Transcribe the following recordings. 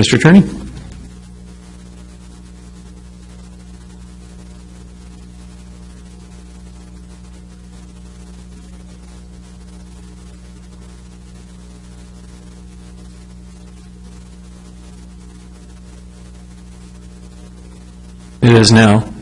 Mr. Attorney? It is now.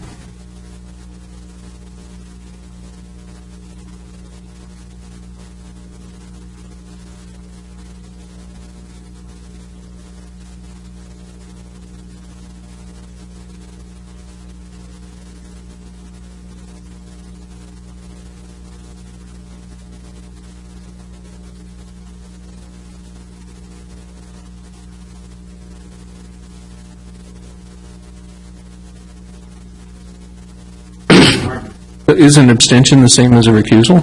Is an abstention the same as a recusal?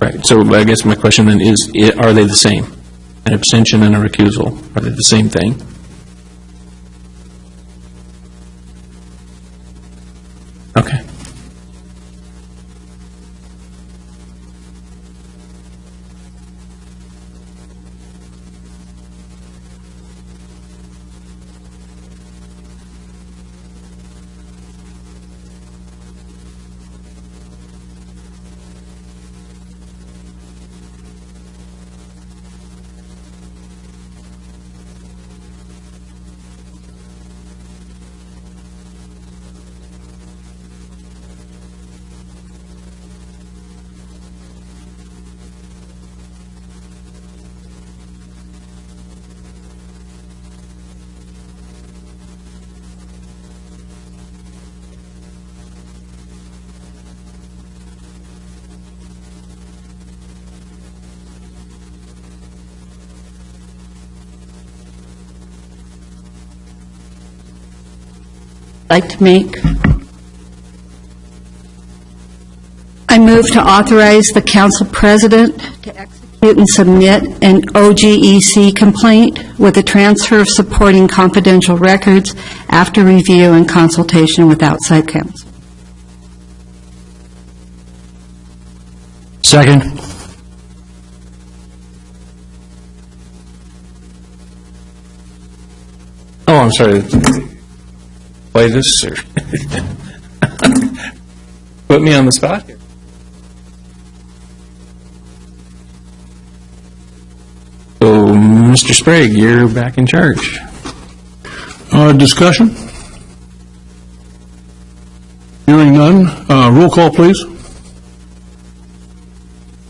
Right, so I guess my question then is, are they the same? An abstention and a recusal, are they the same thing? Okay. Like to make? I move to authorize the council president to execute and submit an OGEC complaint with a transfer of supporting confidential records after review and consultation with outside counsel. Second. Oh, I'm sorry. Play this, or? Put me on the spot here. So, Mr. Sprague, you're back in charge. Uh, Discussion? Hearing none. Uh, Roll call, please.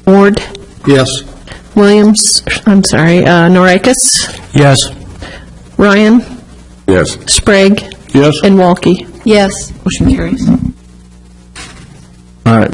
Ward, Yes. Williams, I'm sorry, uh, Norikis, Yes. Ryan, Yes. Sprague, Yes. and Walke. Yes. Motion carries. All right,